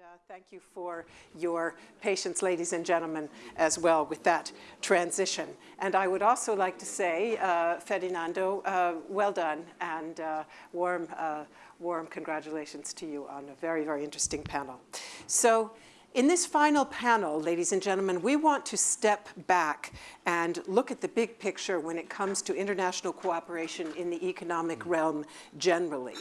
uh, thank you for your patience, ladies and gentlemen, as well with that transition. And I would also like to say, uh, Ferdinando, uh, well done and uh, warm, uh, warm congratulations to you on a very, very interesting panel. So in this final panel, ladies and gentlemen, we want to step back and look at the big picture when it comes to international cooperation in the economic realm generally.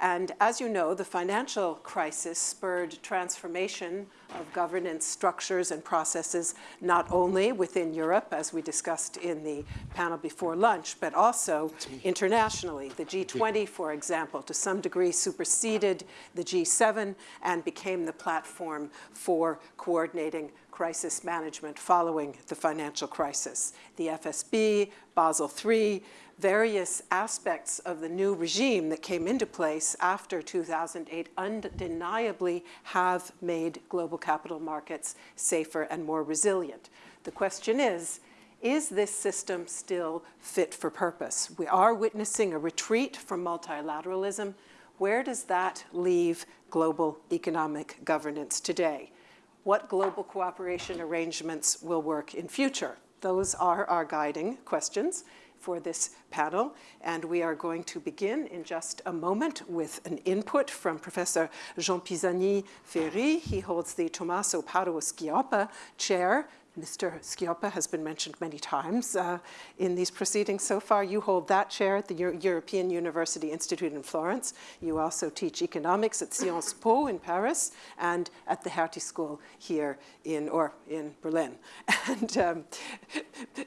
And as you know, the financial crisis spurred transformation of governance structures and processes, not only within Europe, as we discussed in the panel before lunch, but also internationally. The G20, for example, to some degree superseded the G7 and became the platform for coordinating crisis management following the financial crisis. The FSB, Basel III, various aspects of the new regime that came into place after 2008 undeniably have made global capital markets safer and more resilient. The question is, is this system still fit for purpose? We are witnessing a retreat from multilateralism. Where does that leave global economic governance today? What global cooperation arrangements will work in future? Those are our guiding questions for this panel. And we are going to begin in just a moment with an input from Professor Jean Pisani-Ferry. He holds the Tommaso Padoa Schioppa Chair Mr. Schioppa has been mentioned many times uh, in these proceedings so far. You hold that chair at the Euro European University Institute in Florence. You also teach economics at Sciences Po in Paris and at the Hertie School here in, or in Berlin. And um,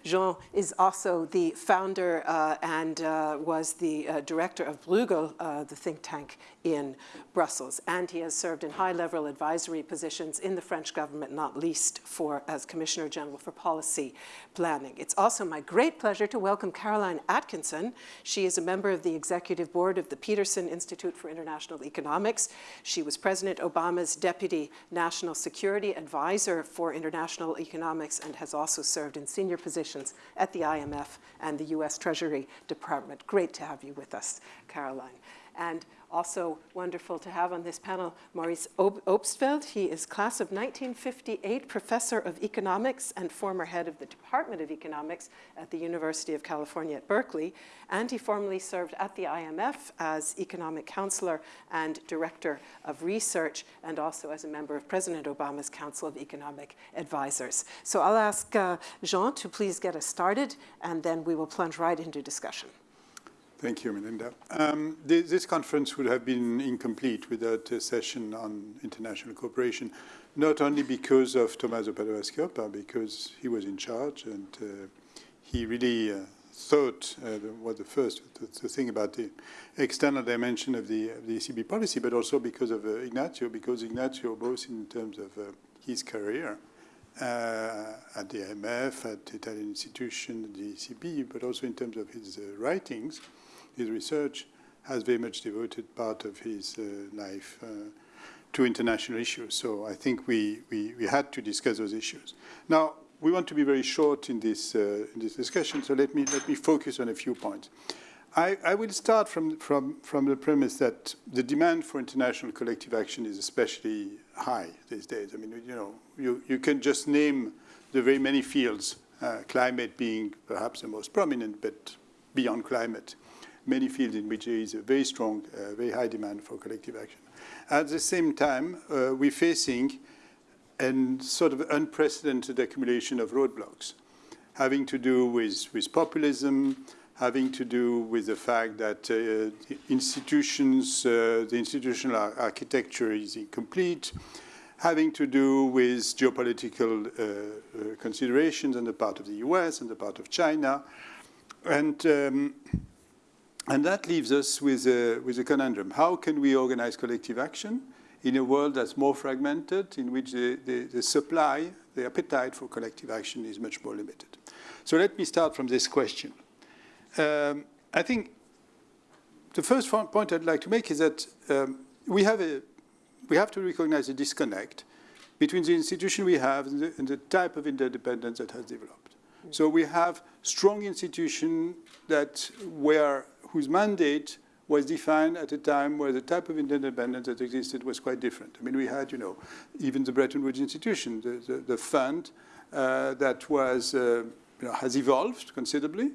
Jean is also the founder uh, and uh, was the uh, director of Bruegel, uh, the think tank in Brussels. And he has served in high-level advisory positions in the French government, not least for as Commissioner Commissioner General for Policy Planning. It's also my great pleasure to welcome Caroline Atkinson. She is a member of the executive board of the Peterson Institute for International Economics. She was President Obama's Deputy National Security Advisor for International Economics and has also served in senior positions at the IMF and the US Treasury Department. Great to have you with us, Caroline. And also wonderful to have on this panel Maurice Obstfeld. He is class of 1958 professor of economics and former head of the Department of Economics at the University of California at Berkeley. And he formerly served at the IMF as economic counselor and director of research and also as a member of President Obama's Council of Economic Advisors. So I'll ask uh, Jean to please get us started and then we will plunge right into discussion. Thank you, Melinda. Um, this, this, conference would have been incomplete without a session on international cooperation, not only because of Tommaso Padoa Schioppa, because he was in charge and uh, he really uh, thought uh, was the first to, think about the external dimension of the, of the ECB policy, but also because of uh, Ignazio, because Ignazio, both in terms of uh, his career, uh, at the IMF, at the Italian institution, the ECB, but also in terms of his writings, his research has very much devoted part of his uh, life uh, to international issues. So I think we, we, we, had to discuss those issues. Now, we want to be very short in this, uh, in this discussion, so let me, let me focus on a few points. I, I, will start from, from, from the premise that the demand for international collective action is especially high these days. I mean, you know, you, you can just name the very many fields, uh, climate being perhaps the most prominent, but beyond climate, many fields in which there is a very strong, uh, very high demand for collective action. At the same time, uh, we're facing a sort of unprecedented accumulation of roadblocks having to do with, with populism, having to do with the fact that uh, institutions, uh, the institutional ar architecture is incomplete, having to do with geopolitical uh, uh, considerations on the part of the US and the part of China. And um, and that leaves us with a, with a conundrum. How can we organize collective action in a world that's more fragmented, in which the, the, the supply, the appetite for collective action is much more limited? So let me start from this question. Um, I think the first point I'd like to make is that um, we, have a, we have to recognize a disconnect between the institution we have and the, and the type of interdependence that has developed. So we have strong institutions that where whose mandate was defined at a time where the type of interdependence that existed was quite different. I mean, we had, you know, even the Bretton Woods institution, the, the, the fund uh, that was, uh, you know, has evolved considerably,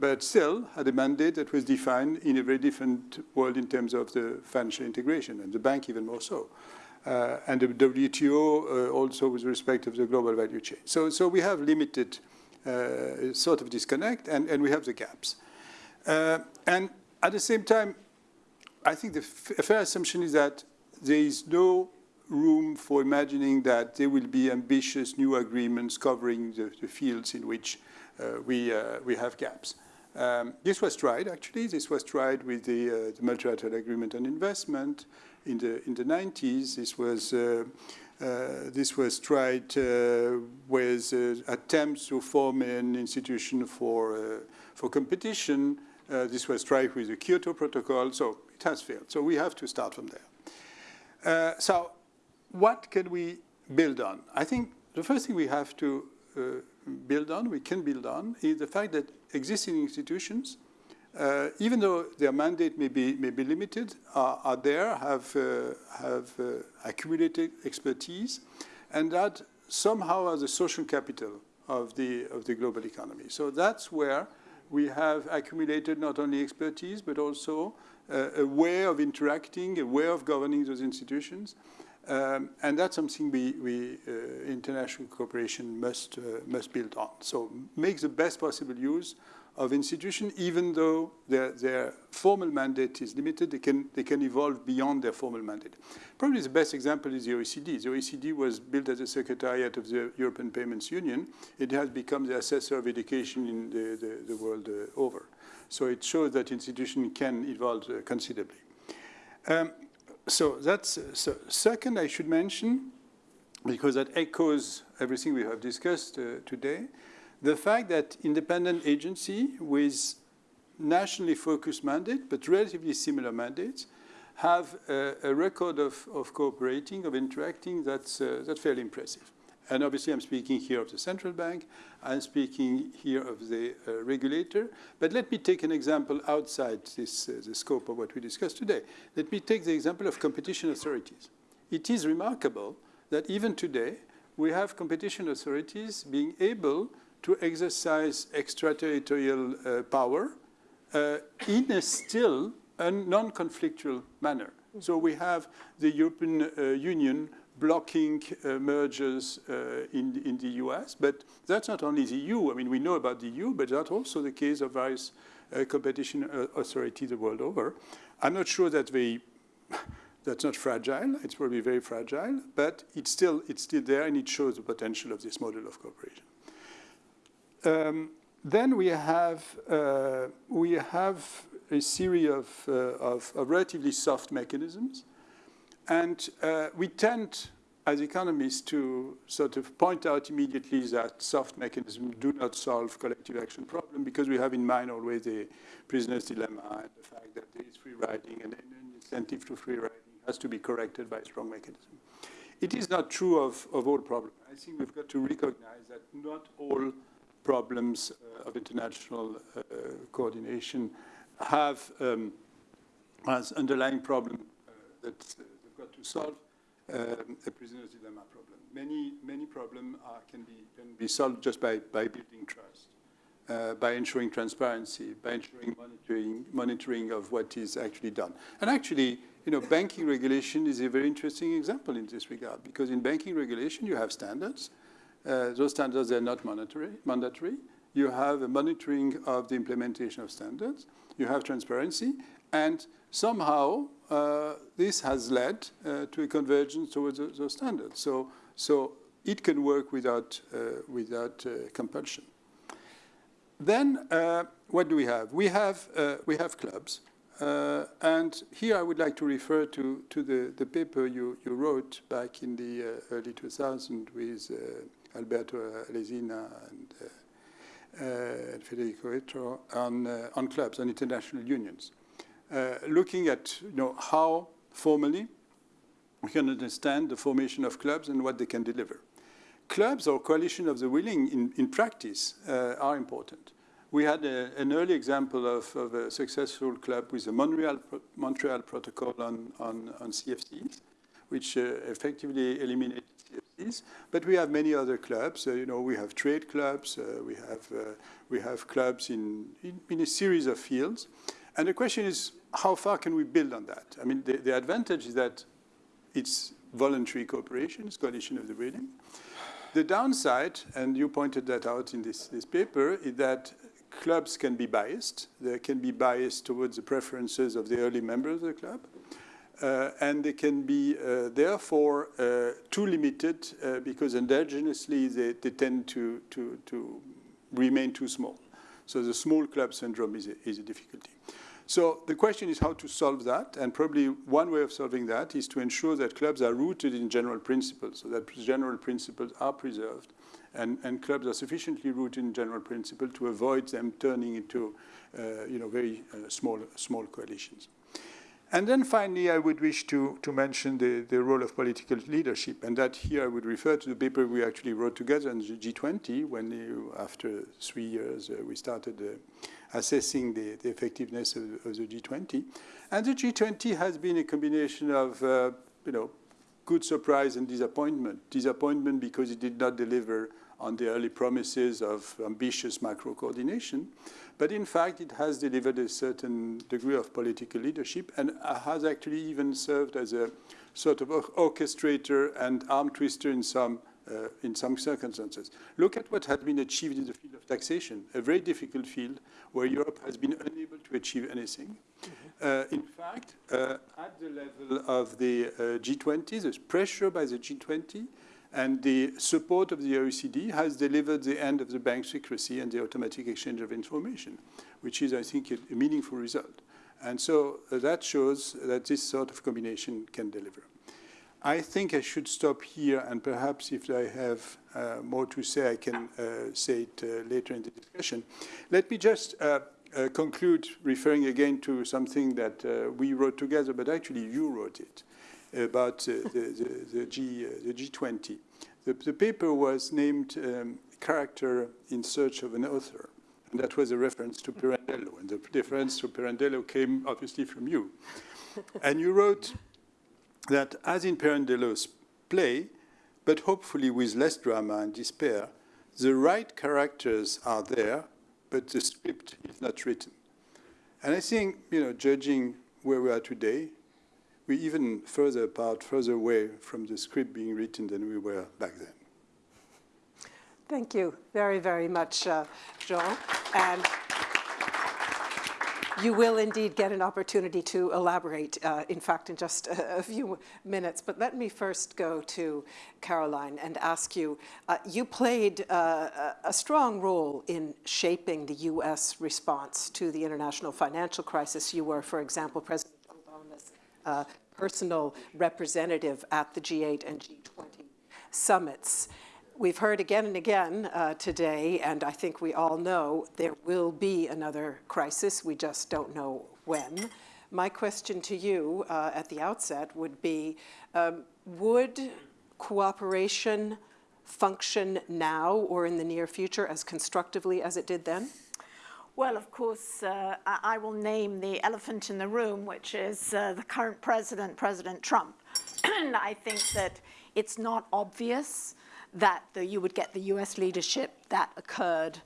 but still had a mandate that was defined in a very different world in terms of the financial integration, and the bank even more so. Uh, and the WTO uh, also with respect of the global value chain. So, so we have limited uh, sort of disconnect, and, and we have the gaps. Uh, and at the same time, I think the fair assumption is that there is no room for imagining that there will be ambitious new agreements covering the, the fields in which uh, we, uh, we have gaps. Um, this was tried, actually. This was tried with the, uh, the multilateral agreement on investment in the, in the 90s. This was, uh, uh, this was tried uh, with attempts to form an institution for, for competition. This was tried with the Kyoto Protocol, so it has failed. So we have to start from there. so what can we build on? I think the first thing we have to uh, build on, we can build on, is the fact that existing institutions, uh, even though their mandate may be, may be limited, are, are there, have, uh, have uh, accumulated expertise, and that somehow are the social capital of the, of the global economy. So that's where we have accumulated not only expertise, but also uh, a way of interacting, a way of governing those institutions, um, and that's something we, we uh, international cooperation must, uh, must build on. So make the best possible use of institutions, even though their, their formal mandate is limited, they can, they can evolve beyond their formal mandate. Probably the best example is the OECD. The OECD was built as a secretariat of the European Payments Union. It has become the assessor of education in the, the, the world uh, over. So it shows that institution can evolve uh, considerably. Um, so that's so second I should mention, because that echoes everything we have discussed uh, today, the fact that independent agency with nationally focused mandate, but relatively similar mandates, have a, a record of, of, cooperating, of interacting that's, uh, that's fairly impressive. And obviously, I'm speaking here of the central bank. I'm speaking here of the uh, regulator. But let me take an example outside this, uh, the scope of what we discussed today. Let me take the example of competition authorities. It is remarkable that even today, we have competition authorities being able to exercise extraterritorial uh, power uh, in a still a non-conflictual manner. So we have the European uh, Union blocking uh, mergers uh, in, in the US. But that's not only the EU. I mean, we know about the EU, but that's also the case of various uh, competition authorities the world over. I'm not sure that they, that's not fragile. It's probably very fragile, but it's still, it's still there and it shows the potential of this model of cooperation. Um, then we have, uh, we have a series of, uh, of, of relatively soft mechanisms and uh, we tend, as economists, to sort of point out immediately that soft mechanisms do not solve collective action problem because we have in mind always the prisoner's dilemma and the fact that there is free riding and an incentive to free riding has to be corrected by a strong mechanism. It is not true of, of all problems. I think we've got to recognize that not all problems uh, of international uh, coordination have um, as underlying problem uh, that they've got to solve um, a prisoner's dilemma problem. Many, many problems can, be, can be solved just by, by building trust, uh, by ensuring transparency, by ensuring monitoring, monitoring of what is actually done. And actually, you know, banking regulation is a very interesting example in this regard, because in banking regulation, you have standards. Uh, those standards are not mandatory. mandatory. You have a monitoring of the implementation of standards. You have transparency. And somehow, uh, this has led uh, to a convergence towards those standards. So, so it can work without, uh, without compulsion. Then what do we have? We have, we have clubs. Uh, and here I would like to refer to, to the, the paper you, you wrote back in the uh, early 2000s with uh, Alberto eh, Alesina and eh, eh, Federico Etro on, on clubs, on international unions. Looking at you know, how formally we can understand the formation of clubs and what they can deliver. Clubs or coalition of the willing in, in practice uh, are important. we had a, an early example of, of, a successful club with the Montreal, Montreal Protocol on, on, on CFCs, which uh, effectively eliminated CFCs. But we have many other clubs. Uh, you know, we have trade clubs. Uh, we have uh, we have clubs in, in, in a series of fields. And the question is, how far can we build on that? I mean, the, the advantage is that it's voluntary cooperation, it's coalition of the willing. The downside, and you pointed that out in this, this paper, is that clubs can be biased. They can be biased towards the preferences of the early members of the club. Uh, and they can be, uh, therefore, uh, too limited because endogenously they, they tend to, to, to remain too small. So the small club syndrome is a, is a difficulty. So the question is how to solve that, and probably one way of solving that is to ensure that clubs are rooted in general principles, so that general principles are preserved, and, and clubs are sufficiently rooted in general principle to avoid them turning into, uh, you know, very uh, small, small coalitions. And then finally, I would wish to, to mention the, the role of political leadership, and that here I would refer to the paper we actually wrote together in the G20 when, after three years, uh, we started uh, assessing the, the effectiveness of, of, the G20. And the G20 has been a combination of, uh, you know, good surprise and disappointment. Disappointment because it did not deliver on the early promises of ambitious macro coordination. But in fact, it has delivered a certain degree of political leadership and has actually even served as a sort of orchestrator and arm twister in some uh, in some circumstances. Look at what has been achieved in the field of taxation, a very difficult field where Europe has been unable to achieve anything. Mm -hmm. uh, in fact, uh, at the level of the uh, G20, there's pressure by the G20 and the support of the OECD has delivered the end of the bank secrecy and the automatic exchange of information, which is, I think, a, meaningful result. And so uh, that shows that this sort of combination can deliver. I think I should stop here, and perhaps if I have uh, more to say, I can uh, say it uh, later in the discussion. Let me just uh, uh, conclude referring again to something that we wrote together, but actually you wrote it about the, the, the, G, the G20. The, the, paper was named um, Character in Search of an Author. And that was a reference to Pirandello. And the reference to Pirandello came obviously from you. and you wrote that as in Pirandello's play, but hopefully with less drama and despair, the right characters are there, but the script is not written. And I think, you know, judging where we are today, we're even further apart, further away from the script being written than we were back then. Thank you very, very much, uh, Jean. And you will indeed get an opportunity to elaborate, uh, in fact, in just a, a, few minutes. But let me first go to Caroline and ask you, uh, you played uh, a strong role in shaping the U.S. response to the international financial crisis. You were, for example, President uh, personal representative at the G8 and G20 summits. We've heard again and again uh, today, and I think we all know there will be another crisis. We just don't know when. My question to you uh, at the outset would be, um, would cooperation function now or in the near future as constructively as it did then? Well, of course, uh, I will name the elephant in the room, which is uh, the current president, President Trump. and I think that it's not obvious that the, you would get the US leadership that occurred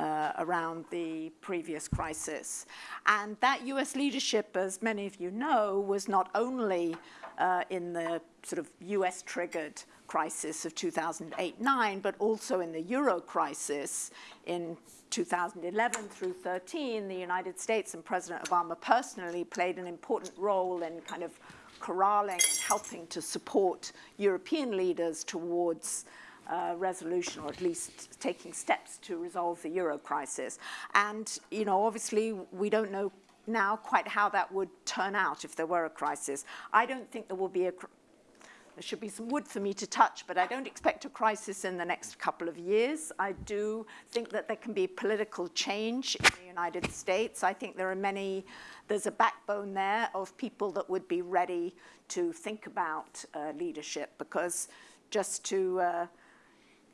uh, around the previous crisis. And that US leadership, as many of you know, was not only uh, in the sort of US triggered crisis of 2008-9, but also in the euro crisis in 2011 through 13, the United States and President Obama personally played an important role in kind of corralling and helping to support European leaders towards uh, resolution or at least taking steps to resolve the euro crisis. And, you know, obviously we don't know now quite how that would turn out if there were a crisis. I don't think there will be a there should be some wood for me to touch, but I don't expect a crisis in the next couple of years. I do think that there can be political change in the United States. I think there are many, there's a backbone there of people that would be ready to think about uh, leadership because just to uh,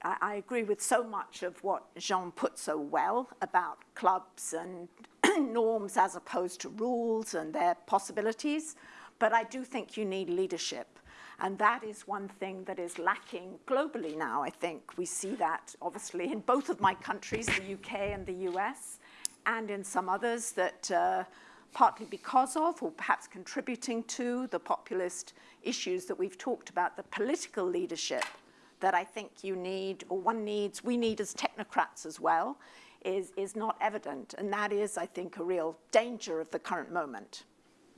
I, I agree with so much of what Jean put so well about clubs and norms as opposed to rules and their possibilities. But I do think you need leadership. And that is one thing that is lacking globally now, I think. We see that obviously in both of my countries, the UK and the US, and in some others that uh, partly because of or perhaps contributing to the populist issues that we've talked about, the political leadership that I think you need, or one needs, we need as technocrats as well, is, is not evident. And that is, I think, a real danger of the current moment.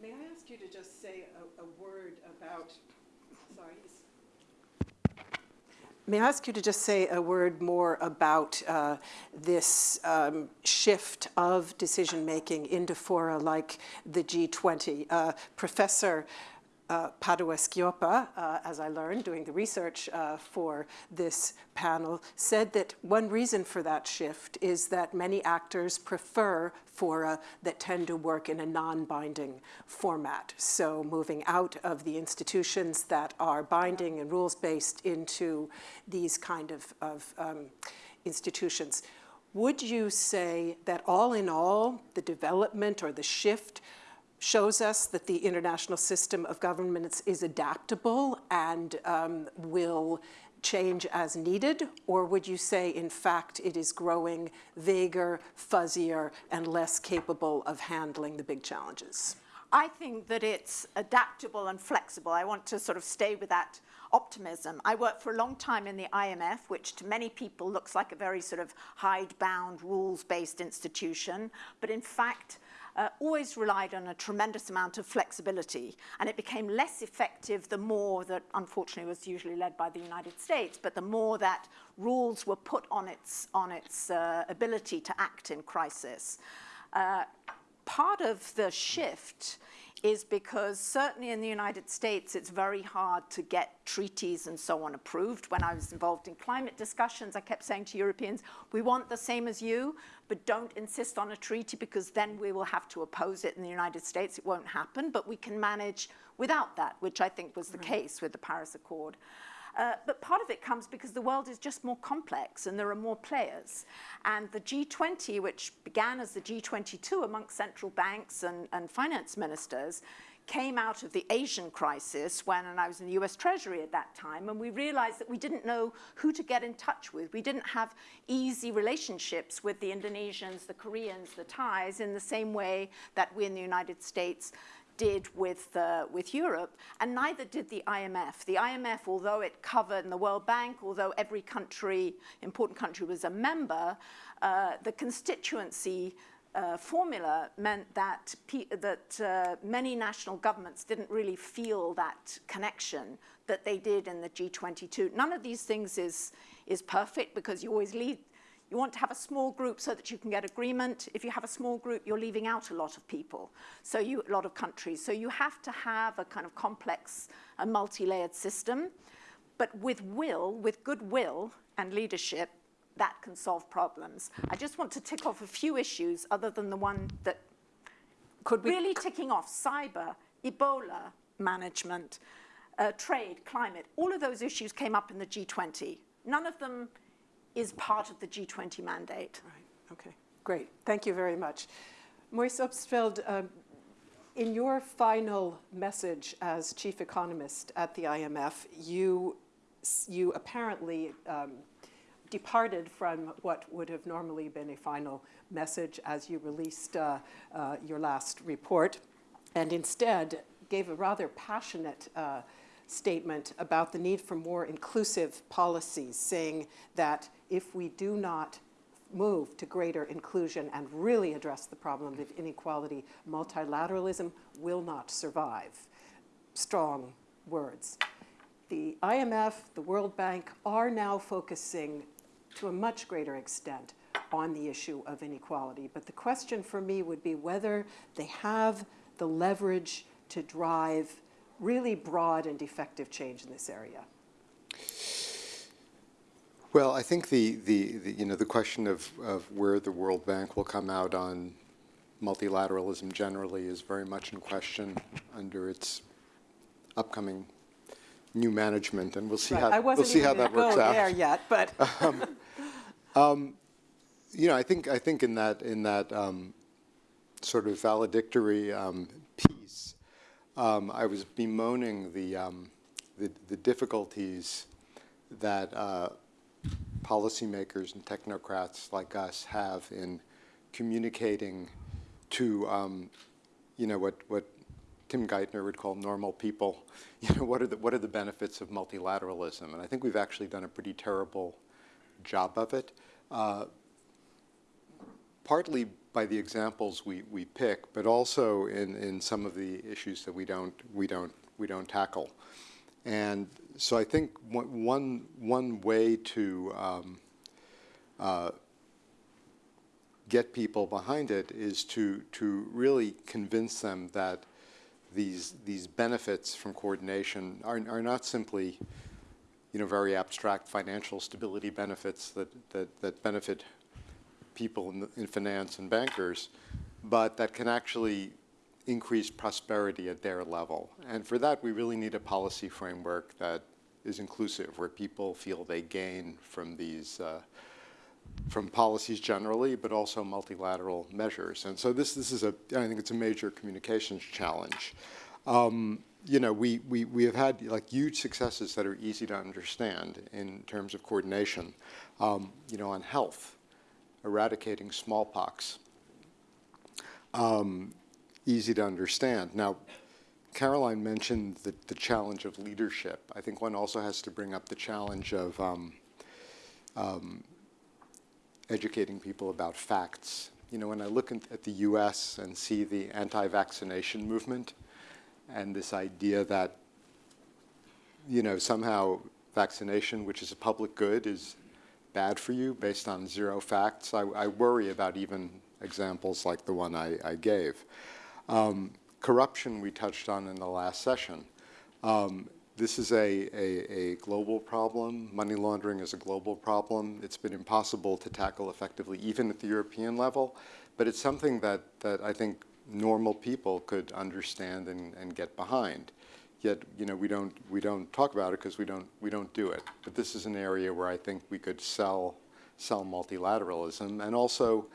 May I ask you to just say a, a word about, sorry. May I ask you to just say a word more about uh, this um, shift of decision-making into fora like the G20? Uh, Professor uh, Padoa Schioppa, uh, as I learned doing the research uh, for this panel, said that one reason for that shift is that many actors prefer fora that tend to work in a non-binding format. So moving out of the institutions that are binding and rules-based into these kind of, of um, institutions. Would you say that all in all, the development or the shift shows us that the international system of governments is adaptable and um, will change as needed? Or would you say, in fact, it is growing vaguer, fuzzier, and less capable of handling the big challenges? I think that it's adaptable and flexible. I want to sort of stay with that optimism. I worked for a long time in the IMF, which to many people looks like a very sort of hidebound, rules-based institution. But in fact, uh, always relied on a tremendous amount of flexibility. And it became less effective the more that, unfortunately, was usually led by the United States, but the more that rules were put on its, on its uh, ability to act in crisis. Uh, part of the shift is because certainly in the United States, it's very hard to get treaties and so on approved. When I was involved in climate discussions, I kept saying to Europeans, we want the same as you, but don't insist on a treaty because then we will have to oppose it in the United States. It won't happen, but we can manage without that, which I think was the right. case with the Paris Accord. Uh, but part of it comes because the world is just more complex and there are more players. And the G20, which began as the G22 amongst central banks and, and finance ministers, came out of the Asian crisis when, and I was in the US Treasury at that time, and we realized that we didn't know who to get in touch with. We didn't have easy relationships with the Indonesians, the Koreans, the Thais in the same way that we in the United States did with, uh, with Europe, and neither did the IMF. The IMF, although it covered, in the World Bank, although every country, important country was a member, uh, the constituency uh, formula meant that, that uh, many national governments didn't really feel that connection that they did in the G22. None of these things is, is perfect because you always lead, you want to have a small group so that you can get agreement. If you have a small group, you're leaving out a lot of people, so you, a lot of countries. So you have to have a kind of complex, a multi-layered system. But with will, with goodwill and leadership, that can solve problems. I just want to tick off a few issues other than the one that could we really ticking off cyber, Ebola management, uh, trade, climate, all of those issues came up in the G20. None of them is part of the G20 mandate. Right, okay, great. Thank you very much. Maurice Obstfeld, um, in your final message as chief economist at the IMF, you, you apparently um, departed from what would have normally been a final message as you released uh, uh, your last report, and instead gave a rather passionate uh, statement about the need for more inclusive policies, saying that if we do not move to greater inclusion and really address the problem of inequality, multilateralism will not survive. Strong words. The IMF, the World Bank are now focusing to a much greater extent on the issue of inequality. But the question for me would be whether they have the leverage to drive really broad and effective change in this area. Well, I think the, the, the, you know, the question of, of where the World Bank will come out on multilateralism generally is very much in question under its upcoming new management, and we'll see Right, how we'll see how that works out. there yet, but um, You know, I think I think in that in that um, sort of valedictory um, piece, um, I was bemoaning the, um, the the difficulties that uh, policymakers and technocrats like us have in communicating to um, you know what what Tim Geithner would call normal people. You know, what are the what are the benefits of multilateralism? And I think we've actually done a pretty terrible job of it. Uh, partly by the examples we, we pick, but also in, in some of the issues that we don't we don't we don't tackle. And so I think one one, way to um, uh, get people behind it is to to really convince them that these these benefits from coordination are are not simply you know very abstract financial stability benefits that that, that benefit people in, the, in finance and bankers, but that can actually increase prosperity at their level. And for that, we really need a policy framework that is inclusive, where people feel they gain from these, uh, from policies generally, but also multilateral measures. And so this, this is a, I think it's a major communications challenge. Um, you know, we, we, we have had like huge successes that are easy to understand in terms of coordination. Um, you know, on health, eradicating smallpox. Um, easy to understand. Now, Caroline mentioned the, the challenge of leadership. I think one also has to bring up the challenge of um, um, educating people about facts. You know, when I look in, at the US and see the anti-vaccination movement and this idea that, you know, somehow vaccination, which is a public good, is bad for you based on zero facts, I, I worry about even examples like the one I, I gave. Um, corruption we touched on in the last session. Um, this is a, a, a, global problem. Money laundering is a global problem. It's been impossible to tackle effectively, even at the European level, but it's something that, that I think normal people could understand and, and get behind. Yet, you know, we don't, we don't talk about it because we don't, we don't do it. But this is an area where I think we could sell, sell multilateralism and also,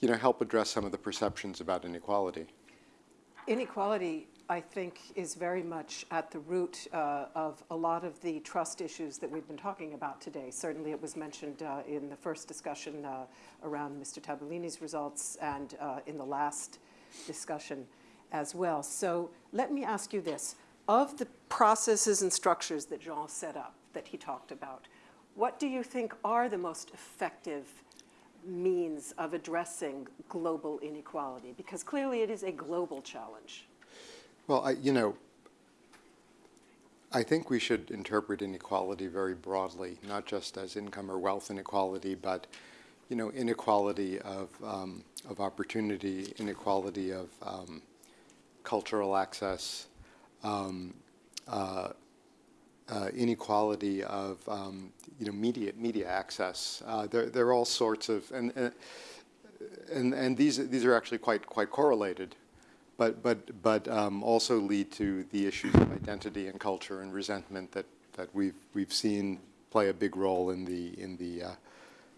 you know, help address some of the perceptions about inequality. Inequality, I think, is very much at the root uh, of a lot of the trust issues that we've been talking about today. Certainly it was mentioned uh, in the first discussion uh, around Mr. Tabellini's results and uh, in the last discussion as well. So let me ask you this. Of the processes and structures that Jean set up, that he talked about, what do you think are the most effective means of addressing global inequality? Because clearly it is a global challenge. Well, I, you know, I think we should interpret inequality very broadly, not just as income or wealth inequality, but, you know, inequality of, um, of opportunity, inequality of um, cultural access, um, uh, uh, inequality of um, you know media media access. Uh, there there are all sorts of and and and these these are actually quite quite correlated, but but but um, also lead to the issues of identity and culture and resentment that that we've we've seen play a big role in the in the uh,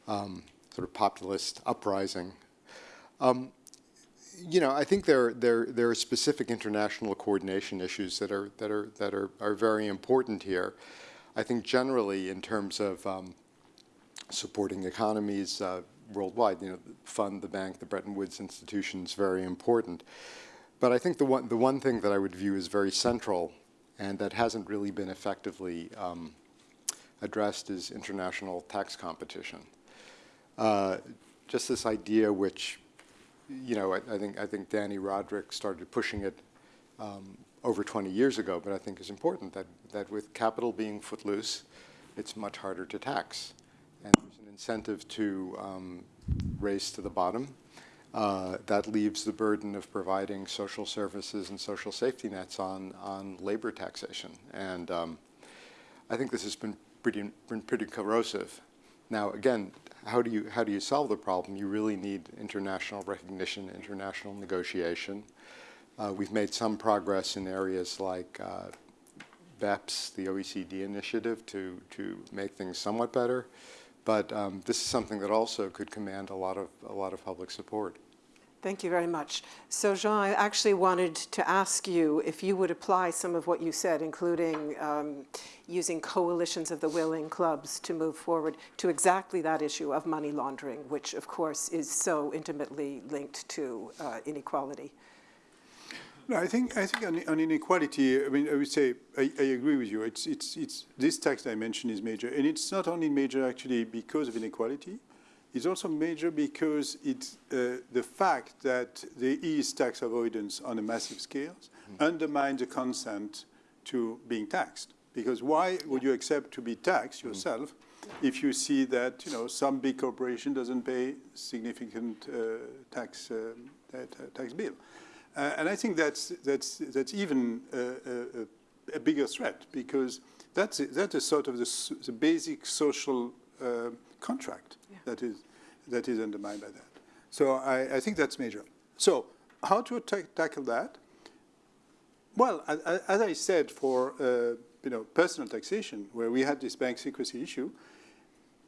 um, sort of populist uprising. Um, you know, I think there, there, there are specific international coordination issues that are, that are, that are, are very important here. I think generally in terms of um, supporting economies uh, worldwide, you know, fund, the bank, the Bretton Woods institutions, very important. But I think the one, the one thing that I would view as very central and that hasn't really been effectively um, addressed is international tax competition. Uh, just this idea which you know, I, I, think I think Dani Rodrik started pushing it um, over 20 years ago, but I think is important that that with capital being footloose, it's much harder to tax, and there's an incentive to um, race to the bottom. Uh, that leaves the burden of providing social services and social safety nets on on labor taxation, and um, I think this has been pretty been pretty corrosive. Now, again, how do you how do you solve the problem? You really need international recognition, international negotiation. Uh, we've made some progress in areas like uh, BEPS, the OECD initiative, to, to make things somewhat better. But um, this is something that also could command a lot of, a lot of public support. Thank you very much. So Jean, I actually wanted to ask you if you would apply some of what you said, including um, using coalitions of the willing clubs to move forward to exactly that issue of money laundering, which of course is so intimately linked to uh, inequality. No, I think I think on, on, inequality, I mean, I would say I, I, agree with you. It's it's it's this tax dimension is major, and it's not only major actually because of inequality. It's also major because it's uh, the fact that there is tax avoidance on a massive scale mm. undermines the consent to being taxed. Because why would you accept to be taxed hmm. yourself mm. if you see that you know some big corporation doesn't pay significant uh, tax uh, tax bill? Uh, and I think that's, that's, that's even a, a, a bigger threat because that's, a, sort of the, the basic social uh, contract. That, is, that is undermined by that. So I, I think that's major. So how to tackle that? Well, as I said, for uh, you know, personal taxation, where we had this bank secrecy issue,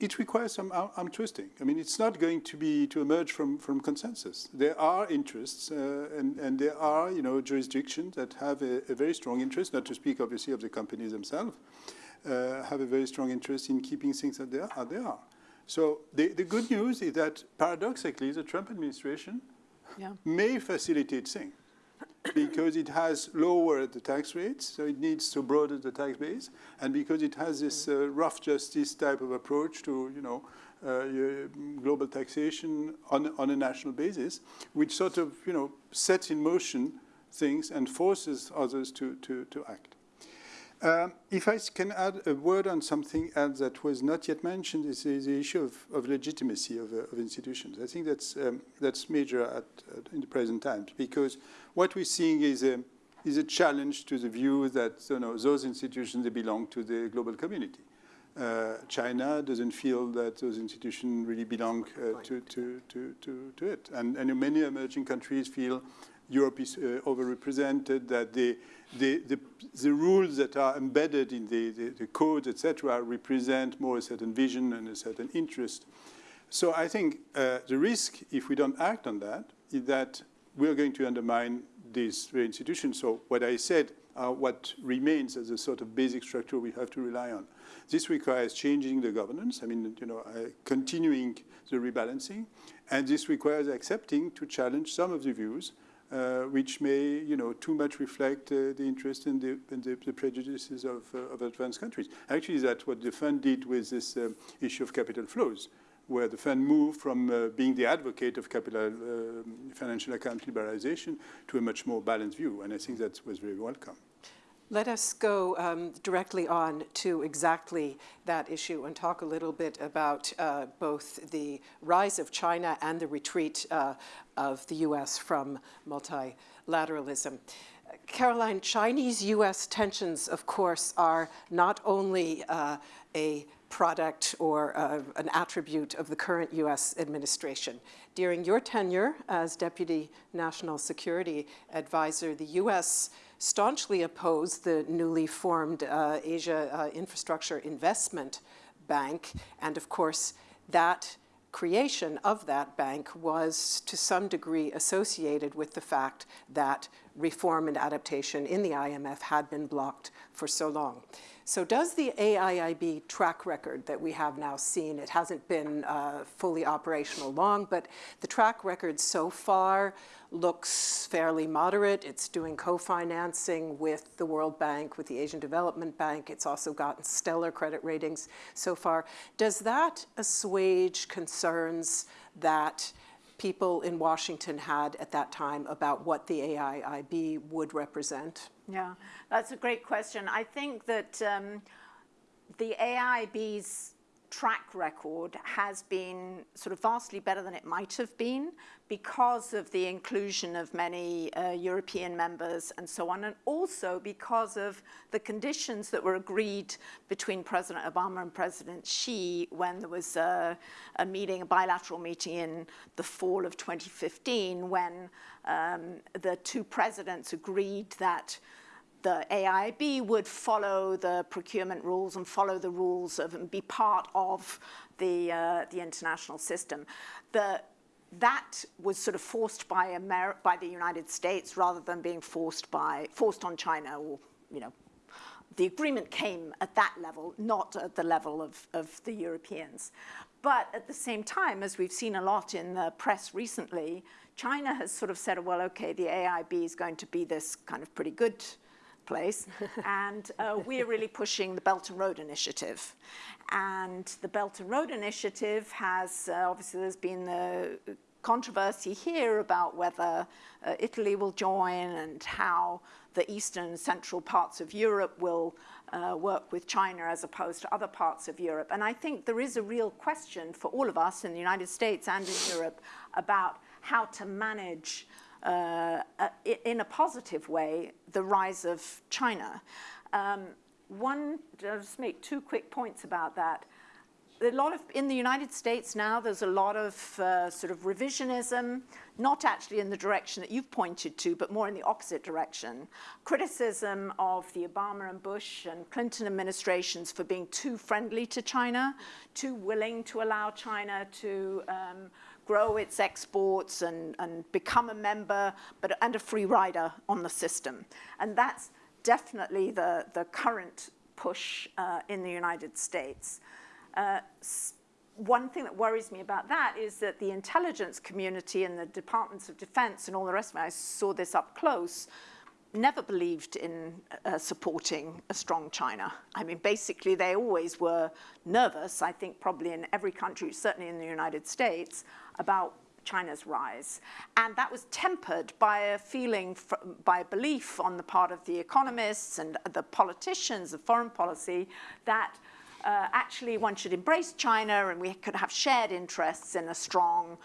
it requires some arm twisting. I mean, it's not going to be to emerge from, from consensus. There are interests, uh, and, and there are, you know, jurisdictions that have a, a, very strong interest, not to speak, obviously, of the companies themselves, uh, have a very strong interest in keeping things they are. As they are. So the, the good news is that, paradoxically, the Trump administration yeah. may facilitate things because it has lowered the tax rates, so it needs to broaden the tax base, and because it has this uh, rough justice type of approach to, you know, uh, global taxation on, on a national basis, which sort of, you know, sets in motion things and forces others to, to, to act. Um, if I can add a word on something else that was not yet mentioned, is, is the issue of, of legitimacy of, uh, of, institutions. I think that's, um, that's major at, at, in the present times because what we're seeing is a, is a challenge to the view that you know, those institutions, they belong to the global community. Uh, China doesn't feel that those institutions really belong uh, to, to, to, to, to it. And, and many emerging countries feel Europe is uh, overrepresented, that the, the, the, the, rules that are embedded in the, the, the codes, etc., represent more a certain vision and a certain interest. So I think uh, the risk, if we don't act on that, is that we're going to undermine these institutions. So what I said are what remains as a sort of basic structure we have to rely on. This requires changing the governance, I mean, you know, uh, continuing the rebalancing, and this requires accepting to challenge some of the views which may, you know, too much reflect uh, the interest and the, the, the, prejudices of, uh, of advanced countries. Actually, that's what the fund did with this um, issue of capital flows, where the fund moved from uh, being the advocate of capital um, financial account liberalization to a much more balanced view, and I think that was very welcome. Let us go um, directly on to exactly that issue and talk a little bit about uh, both the rise of China and the retreat uh, of the US from multilateralism. Caroline, Chinese-US tensions, of course, are not only uh, a product or uh, an attribute of the current US administration. During your tenure as Deputy National Security Advisor, the US staunchly opposed the newly formed uh, Asia uh, Infrastructure Investment Bank. And of course, that creation of that bank was to some degree associated with the fact that reform and adaptation in the IMF had been blocked for so long. So does the AIIB track record that we have now seen, it hasn't been uh, fully operational long, but the track record so far looks fairly moderate. It's doing co-financing with the World Bank, with the Asian Development Bank. It's also gotten stellar credit ratings so far. Does that assuage concerns that people in Washington had at that time about what the AIIB would represent? Yeah, that's a great question. I think that um, the AIIB's track record has been sort of vastly better than it might have been because of the inclusion of many uh, European members and so on, and also because of the conditions that were agreed between President Obama and President Xi when there was a, a meeting, a bilateral meeting in the fall of 2015 when um, the two presidents agreed that the AIB would follow the procurement rules and follow the rules of and be part of the, uh, the international system. The, that was sort of forced by, Amer by the United States rather than being forced, by, forced on China or, you know, the agreement came at that level, not at the level of, of the Europeans. But at the same time, as we've seen a lot in the press recently, China has sort of said, well, okay, the AIB is going to be this kind of pretty good place. and uh, we're really pushing the Belt and Road Initiative. And the Belt and Road Initiative has, uh, obviously there's been the controversy here about whether uh, Italy will join and how the eastern and central parts of Europe will uh, work with China as opposed to other parts of Europe. And I think there is a real question for all of us in the United States and in Europe about how to manage uh, in a positive way the rise of China. Um, one, I'll just make two quick points about that a lot of, in the United States now, there's a lot of uh, sort of revisionism, not actually in the direction that you've pointed to, but more in the opposite direction. Criticism of the Obama and Bush and Clinton administrations for being too friendly to China, too willing to allow China to um, grow its exports and, and become a member, but and a free rider on the system. And that's definitely the, the current push uh, in the United States. Uh, one thing that worries me about that is that the intelligence community and the departments of defense and all the rest of it, I saw this up close, never believed in uh, supporting a strong China. I mean, basically, they always were nervous, I think probably in every country, certainly in the United States, about China's rise. And that was tempered by a feeling, by a belief on the part of the economists and the politicians of foreign policy that uh, actually one should embrace China and we could have shared interests in a strong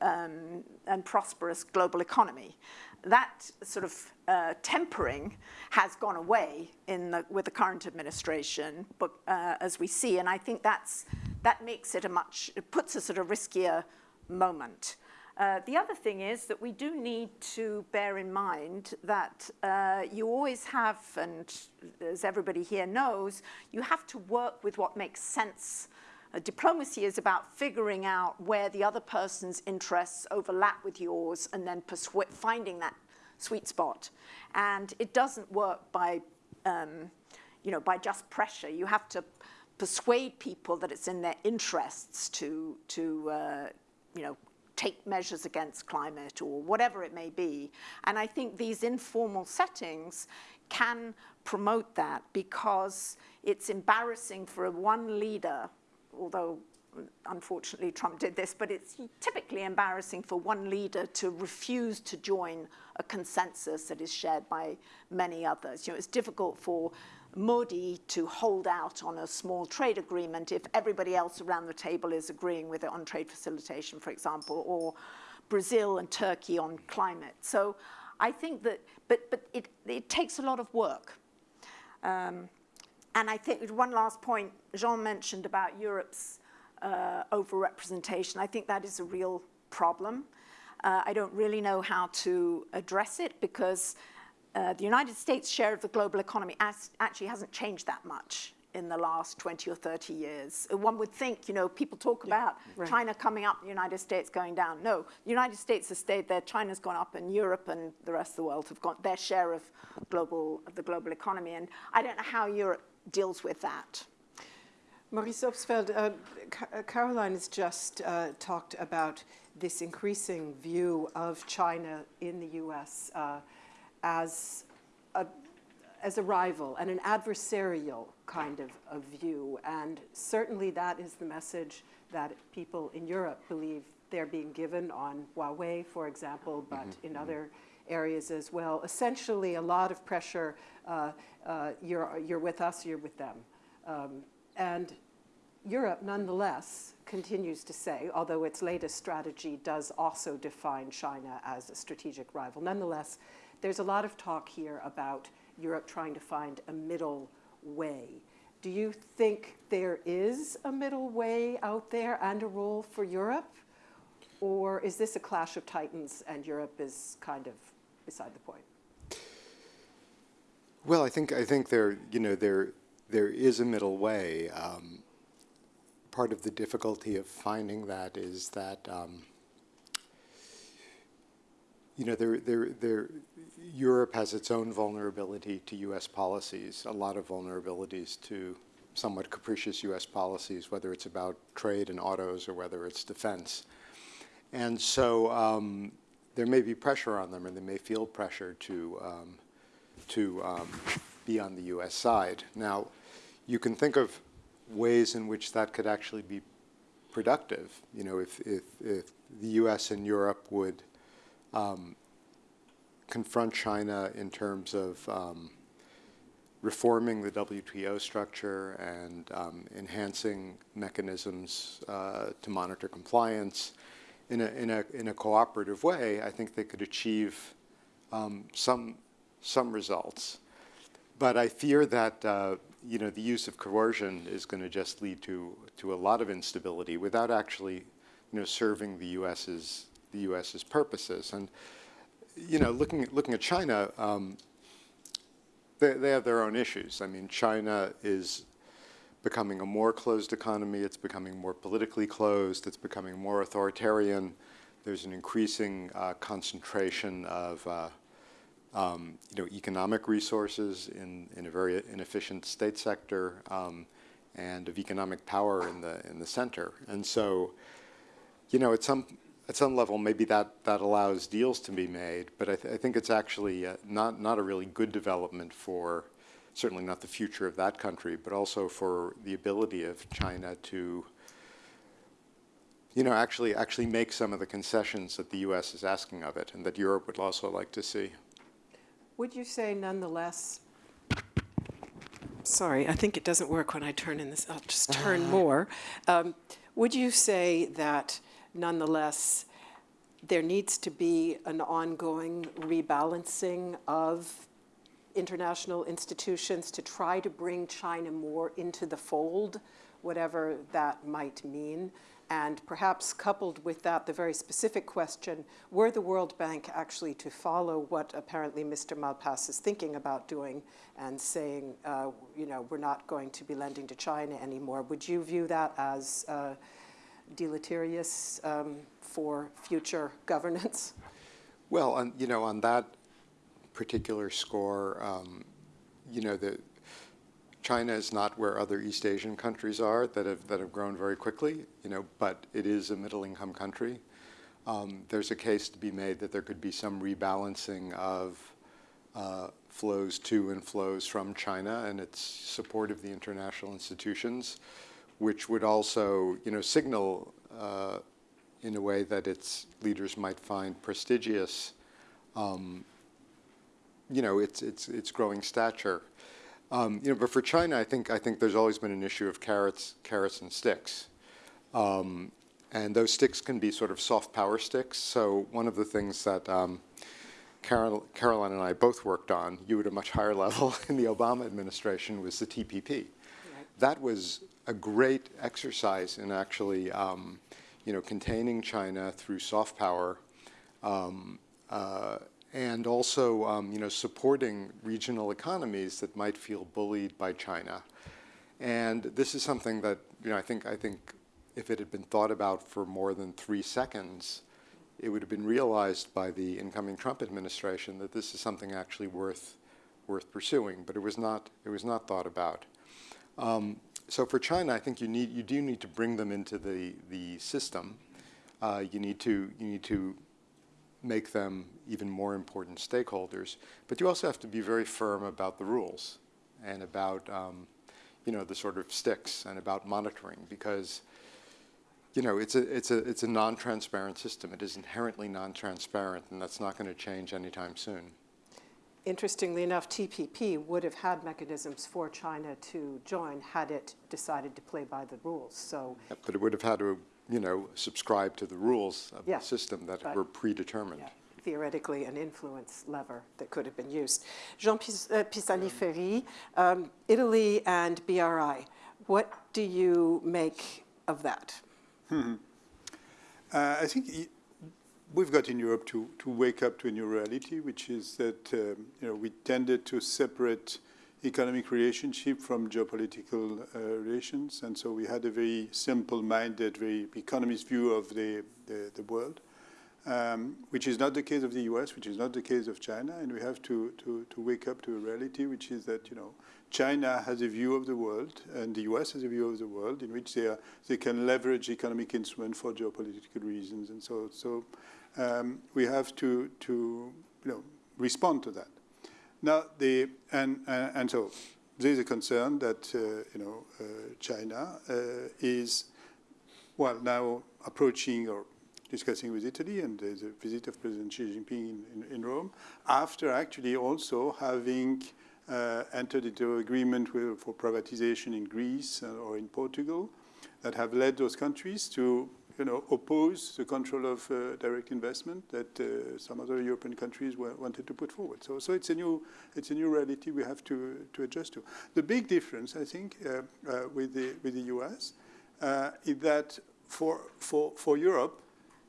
um, and prosperous global economy. That sort of uh, tempering has gone away in the, with the current administration, but, uh, as we see, and I think that's, that makes it a much, it puts us at a riskier moment. Uh, the other thing is that we do need to bear in mind that uh, you always have, and as everybody here knows, you have to work with what makes sense. Uh, diplomacy is about figuring out where the other person's interests overlap with yours and then finding that sweet spot. And it doesn't work by, um, you know, by just pressure. You have to persuade people that it's in their interests to, to uh, you know, take measures against climate or whatever it may be. And I think these informal settings can promote that because it's embarrassing for a one leader, although unfortunately Trump did this, but it's typically embarrassing for one leader to refuse to join a consensus that is shared by many others. You know, it's difficult for Modi to hold out on a small trade agreement if everybody else around the table is agreeing with it on trade facilitation, for example, or Brazil and Turkey on climate. So I think that, but, but it, it takes a lot of work. Um, and I think one last point, Jean mentioned about Europe's uh, overrepresentation. I think that is a real problem. Uh, I don't really know how to address it because uh, the United States share of the global economy actually hasn't changed that much in the last 20 or 30 years. One would think, you know, people talk about right. China coming up, the United States going down. No, the United States has stayed there, China's gone up, and Europe and the rest of the world have got their share of global of the global economy. And I don't know how Europe deals with that. Maurice Obstfeld, uh, Caroline has just uh, talked about this increasing view of China in the U.S. Uh, as a, as a rival and an adversarial kind of, of view. And certainly that is the message that people in Europe believe they're being given on Huawei, for example, but mm -hmm. in other areas as well. Essentially, a lot of pressure, uh, uh, you're, you're with us, you're with them. Um, and Europe, nonetheless, continues to say, although its latest strategy does also define China as a strategic rival, nonetheless, there's a lot of talk here about Europe trying to find a middle way. Do you think there is a middle way out there and a role for Europe? Or is this a clash of titans and Europe is kind of beside the point? Well, I think I think there you know there there is a middle way. Um, part of the difficulty of finding that is that um, you know there there there Europe has its own vulnerability to U.S. policies, a lot of vulnerabilities to somewhat capricious U.S. policies, whether it's about trade and autos or whether it's defense. And so um, there may be pressure on them, and they may feel pressure to um, to um, be on the U.S. side. Now, you can think of ways in which that could actually be productive. You know, if if, if the U.S. and Europe would um, confront China in terms of um, reforming the WTO structure and um, enhancing mechanisms uh, to monitor compliance in a, in, a, in a cooperative way, I think they could achieve um, some, some results. But I fear that uh, you know, the use of coercion is going to just lead to, to a lot of instability without actually you know, serving the U.S.'s, the U.S.'s purposes. And you know, looking at, looking at China, um, they, they have their own issues. I mean, China is becoming a more closed economy. It's becoming more politically closed. It's becoming more authoritarian. There's an increasing uh, concentration of uh, um, you know, economic resources in, in a very inefficient state sector um, and of economic power in the, in the center. And so, you know, at some, at some level, maybe that, that allows deals to be made, but I, th I think it's actually uh, not, not a really good development for, certainly not the future of that country, but also for the ability of China to, you know, actually, actually make some of the concessions that the U.S. is asking of it and that Europe would also like to see. Would you say nonetheless, sorry, I think it doesn't work when I turn in this, I'll just turn more. Um, would you say that nonetheless, there needs to be an ongoing rebalancing of international institutions to try to bring China more into the fold, whatever that might mean. And perhaps coupled with that, the very specific question, were the World Bank actually to follow what apparently Mr. Malpass is thinking about doing and saying, uh, you know, we're not going to be lending to China anymore, would you view that as uh, deleterious um, for future governance? Well, on, you know, on that particular score, um, you know, the, China is not where other East Asian countries are that have, that have grown very quickly, you know, but it is a middle income country. Um, there's a case to be made that there could be some rebalancing of uh, flows to and flows from China and its support of the international institutions which would also, you know, signal uh, in a way that its leaders might find prestigious, um, you know, its its its growing stature. Um, you know, but for China, I think I think there's always been an issue of carrots, carrots and sticks, um, and those sticks can be sort of soft power sticks. So one of the things that um, Carol, Caroline and I both worked on, you at a much higher level in the Obama administration, was the TPP. Right. That was a great exercise in actually, um, you know, containing China through soft power, um, uh, and also, um, you know, supporting regional economies that might feel bullied by China. And this is something that, you know, I think, I think if it had been thought about for more than three seconds, it would have been realized by the incoming Trump administration that this is something actually worth, worth pursuing. But it was not, it was not thought about. Um, so for China, I think you need you do need to bring them into the the system. Uh, you need to you need to make them even more important stakeholders. But you also have to be very firm about the rules and about um, you know the sort of sticks and about monitoring because you know it's a it's a it's a non-transparent system. It is inherently non-transparent, and that's not going to change anytime soon interestingly enough, TPP would have had mechanisms for China to join had it decided to play by the rules. So, but it would have had to, you know, subscribe to the rules of yeah, the system that were predetermined. Yeah, theoretically, an influence lever that could have been used. Jean uh, Pisani-Ferry, um, Italy and BRI. What do you make of that? Hmm. Uh, I think we've got in Europe to, to wake up to a new reality, which is that um, you know, we tended to separate economic relationship from geopolitical uh, relations. And so we had a very simple-minded, very economist view of the, the, the world, um, which is not the case of the US, which is not the case of China. And we have to, to, to wake up to a reality, which is that, you know, China has a view of the world, and the US has a view of the world in which they, are, they can leverage economic instruments for geopolitical reasons. And so, so um, we have to, to you know, respond to that. Now, the, and, uh, and so there's a concern that, uh, you know, uh, China uh, is, well, now approaching or discussing with Italy, and a visit of President Xi Jinping in, in, in Rome, after actually also having uh, entered into agreement with, for privatization in Greece uh, or in Portugal that have led those countries to you know, oppose the control of uh, direct investment that uh, some other European countries wanted to put forward. So, so it's a new, it's a new reality we have to to adjust to. The big difference, I think, uh, uh with the with the U.S. Uh, is that for for for Europe,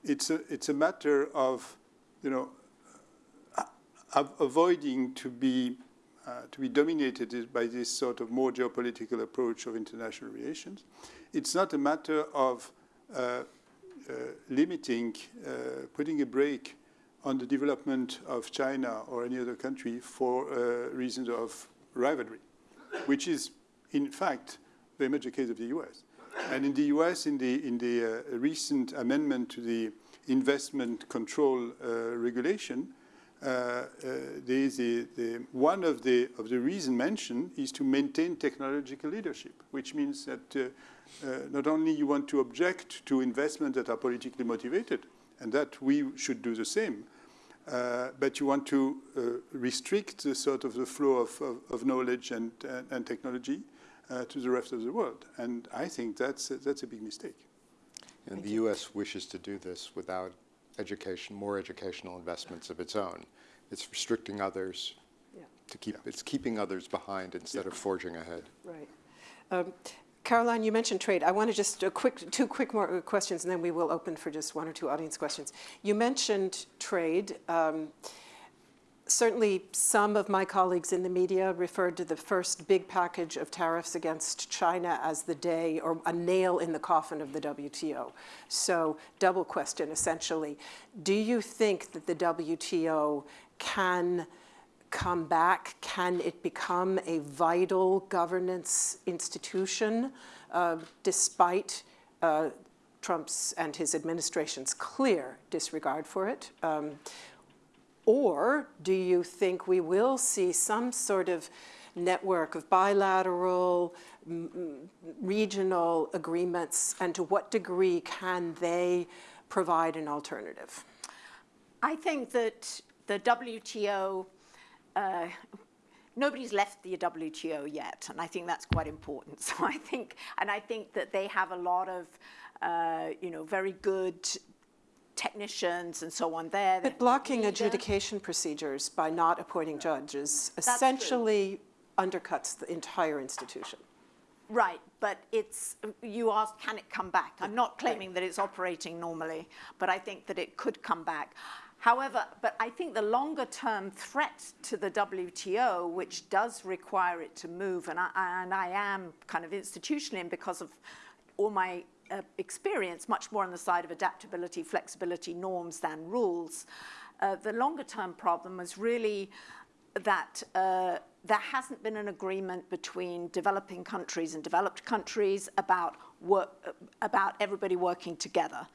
it's a it's a matter of, you know, avoiding to be uh, to be dominated by this sort of more geopolitical approach of international relations. It's not a matter of uh, limiting, uh, putting a brake on the development of China or any other country for uh, reasons of rivalry, which is, in fact, very much the case of the US. And in the US, in the, in the uh, recent amendment to the investment control uh, regulation, uh, the, the, one of the, of the reasons mentioned is to maintain technological leadership, which means that uh, not only you want to object to investments that are politically motivated, and that we should do the same, uh, but you want to uh, restrict the sort of the flow of, of, of knowledge and, and, and technology uh, to the rest of the world. And I think that's, that's a big mistake. And Thank the you. U.S. wishes to do this without education, more educational investments of its own. It's restricting others yeah. to keep, it's keeping others behind instead of forging ahead. Right. Um, Caroline, you mentioned trade. I want to just a quick, two quick more questions, and then we will open for just one or two audience questions. You mentioned trade. Um, certainly, some of my colleagues in the media referred to the first big package of tariffs against China as the day or a nail in the coffin of the WTO. So, double question essentially. Do you think that the WTO can come back? Can it become a vital governance institution uh, despite uh, Trump's and his administration's clear disregard for it? Um, or do you think we will see some sort of network of bilateral, regional agreements, and to what degree can they provide an alternative? I think that the WTO uh, nobody's left the WTO yet, and I think that's quite important. So I think, and I think that they have a lot of, uh, you know, very good technicians and so on there. But blocking uh, adjudication procedures by not appointing judges essentially undercuts the entire institution. Right, but it's, you asked, can it come back? I'm not claiming that it's operating normally, but I think that it could come back. However, but I think the longer term threat to the WTO, which does require it to move, and I, and I am kind of institutionally, and because of all my uh, experience, much more on the side of adaptability, flexibility, norms than rules, uh, the longer term problem is really that uh, there hasn't been an agreement between developing countries and developed countries about work, about everybody working together.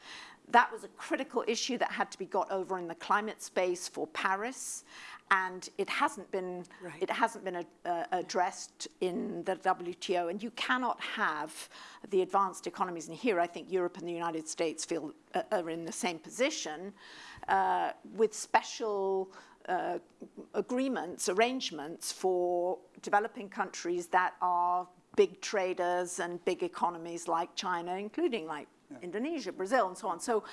That was a critical issue that had to be got over in the climate space for Paris, and it hasn't been right. it hasn't been uh, addressed in the WTO. And you cannot have the advanced economies. And here, I think Europe and the United States feel uh, are in the same position uh, with special. Uh, agreements, arrangements for developing countries that are big traders and big economies like China, including like yeah. Indonesia, Brazil, and so on. So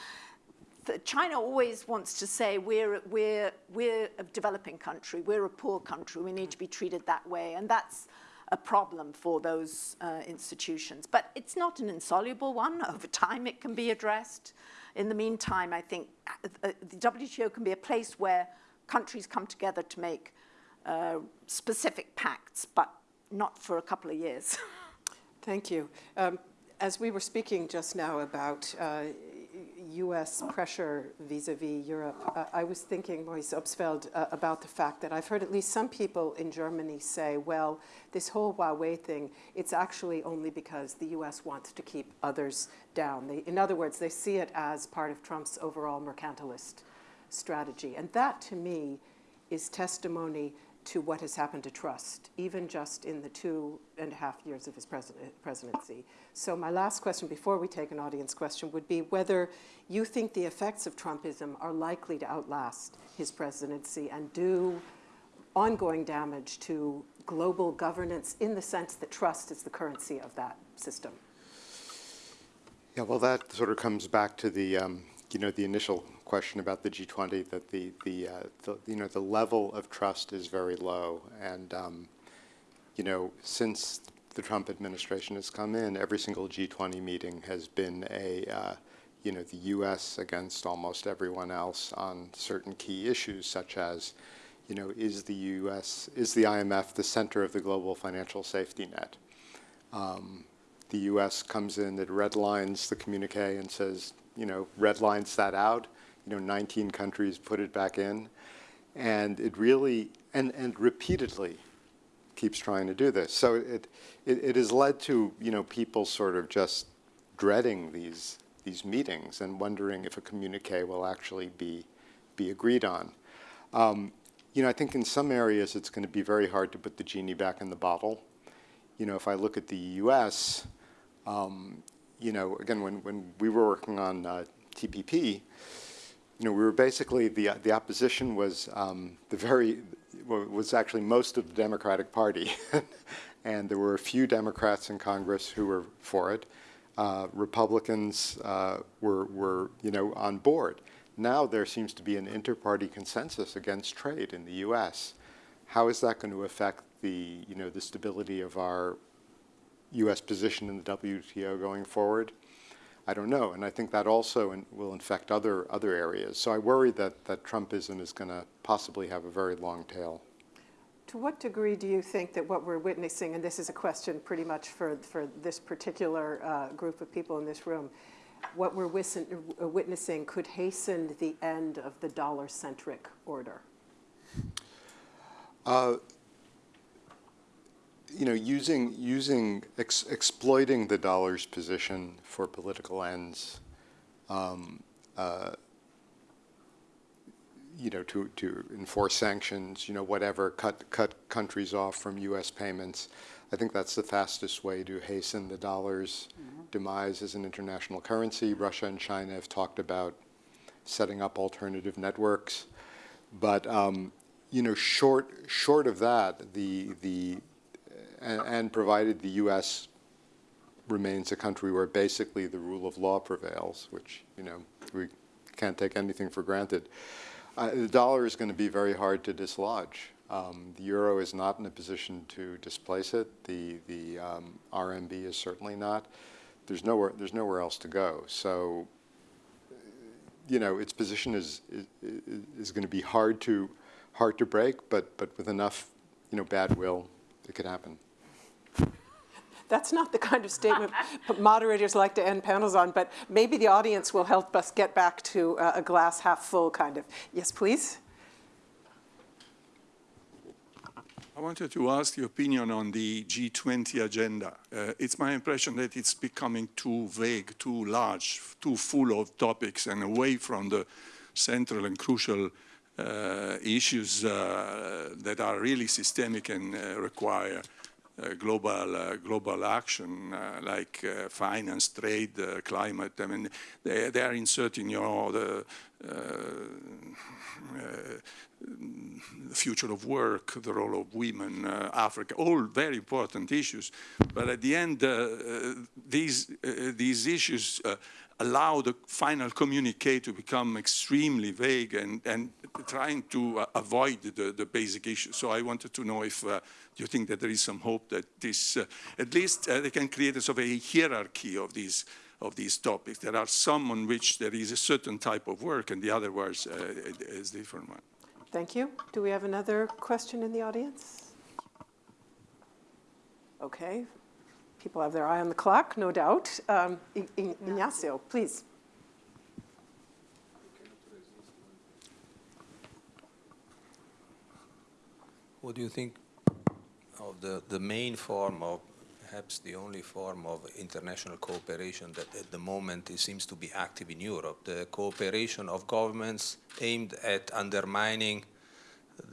China always wants to say we're, we're, we're a developing country, we're a poor country, we need to be treated that way. And that's a problem for those uh, institutions. But it's not an insoluble one. Over time, it can be addressed. In the meantime, I think uh, the WTO can be a place where countries come together to make uh, specific pacts, but not for a couple of years. Thank you. Um, as we were speaking just now about uh, U.S. pressure vis-a-vis Europe, uh, I was thinking, Maurice Obstfeld, uh, about the fact that I've heard at least some people in Germany say, well, this whole Huawei thing, it's actually only because the U.S. wants to keep others down. They, in other words, they see it as part of Trump's overall mercantilist strategy. And that, to me, is testimony to what has happened to trust, even just in the two and a half years of his presidency. So my last question before we take an audience question would be whether you think the effects of Trumpism are likely to outlast his presidency and do ongoing damage to global governance in the sense that trust is the currency of that system. Yeah, well, that sort of comes back to the, um, you know, the initial question about the G20 that the, the, uh, the, you know, the level of trust is very low. And, um, you know, since the Trump administration has come in, every single G20 meeting has been a, uh, you know, the U.S. against almost everyone else on certain key issues, such as, you know, is the U.S., is the IMF the center of the global financial safety net? Um, the U.S. comes in, it redlines the communique and says, you know, redlines that out you know, 19 countries put it back in. And it really, and, and repeatedly keeps trying to do this. So it, it, it has led to, you know, people sort of just dreading these, these meetings and wondering if a communique will actually be, be agreed on. Um, you know, I think in some areas it's going to be very hard to put the genie back in the bottle. You know, if I look at the U.S., um, you know, again, when, when we were working on uh, TPP, you know, we were basically, the, the opposition was um, the very, was actually most of the Democratic Party. and there were a few Democrats in Congress who were for it. Uh, Republicans uh, were, were, you know, on board. Now there seems to be an inter-party consensus against trade in the U.S. How is that going to affect the, you know, the stability of our U.S. position in the WTO going forward? I don't know. And I think that also in, will infect other, other areas. So I worry that, that Trumpism is going to possibly have a very long tail. To what degree do you think that what we're witnessing, and this is a question pretty much for, for this particular uh, group of people in this room, what we're witnessing could hasten the end of the dollar-centric order? Uh, you know, using using ex exploiting the dollar's position for political ends, um, uh, you know, to to enforce sanctions, you know, whatever, cut cut countries off from U.S. payments. I think that's the fastest way to hasten the dollar's mm -hmm. demise as an international currency. Russia and China have talked about setting up alternative networks, but um, you know, short short of that, the the and, and provided the U.S. remains a country where basically the rule of law prevails, which, you know, we can't take anything for granted, uh, the dollar is going to be very hard to dislodge. Um, the euro is not in a position to displace it. The, the um, RMB is certainly not. There's nowhere, there's nowhere else to go. So, you know, its position is, is, is going to be hard to, hard to break, but, but with enough, you know, bad will, it could happen. That's not the kind of statement moderators like to end panels on, but maybe the audience will help us get back to uh, a glass half full kind of. Yes, please. I wanted to ask your opinion on the G20 agenda. Uh, it's my impression that it's becoming too vague, too large, too full of topics and away from the central and crucial uh, issues uh, that are really systemic and uh, require global uh, global action uh, like finance, trade, climate. I mean, they, they are inserting you know, the uh, the future of work, the role of women, uh, Africa, all very important issues. But at the end, uh, uh, these, uh, these issues uh, allow the final communique to become extremely vague and, and trying to uh, avoid the, the basic issues. So I wanted to know if you think that there is some hope that this, at least they can create a sort of a hierarchy of these of these topics. There are some on which there is a certain type of work and the other ones uh, is different one. Thank you. Do we have another question in the audience? Okay. People have their eye on the clock, no doubt. Um, Ignazio, please. What do you think of the, the main form of, perhaps the only form of international cooperation that at the moment seems to be active in Europe, the cooperation of governments aimed at undermining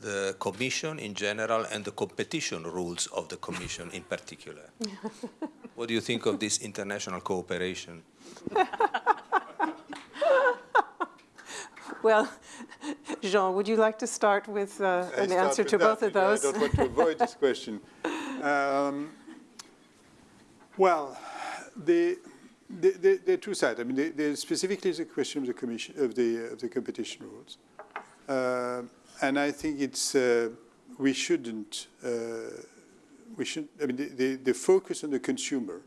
the Commission in general and the competition rules of the Commission in particular. what do you think of this international cooperation? well, Jean, would you like to start with uh, an answer to both of those? I don't want to avoid this question. Um, well, the, the, the, the two sides. I mean, the, the specifically the question of the commission of the of the competition rules. Uh, and I think it's uh, we shouldn't uh, we should I mean the, the, the, focus on the consumer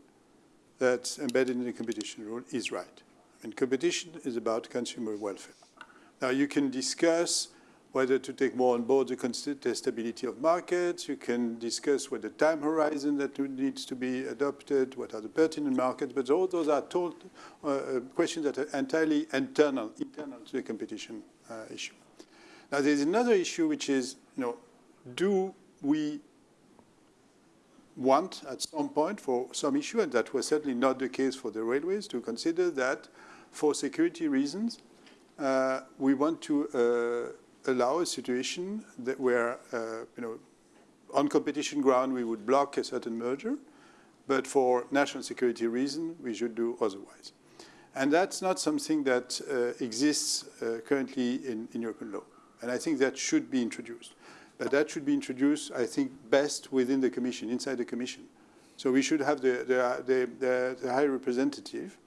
that's embedded in the competition rule is right. And competition is about consumer welfare. Now you can discuss whether to take more on board the stability of markets. You can discuss what the time horizon that needs to be adopted, what are the pertinent markets, but all those are told, uh, uh questions that are entirely internal, internal to the competition uh, issue. Now, there's another issue, which is, you know, do we want at some point for some issue, and that was certainly not the case for the railways, to consider that for security reasons, uh, we want to uh, allow a situation that where, uh, you know, on competition ground, we would block a certain merger, but for national security reason, we should do otherwise. And that's not something that uh, exists uh, currently in, in European law. And I think that should be introduced. But that should be introduced, I think, best within the Commission, inside the Commission. So we should have the, the, the, the High Representative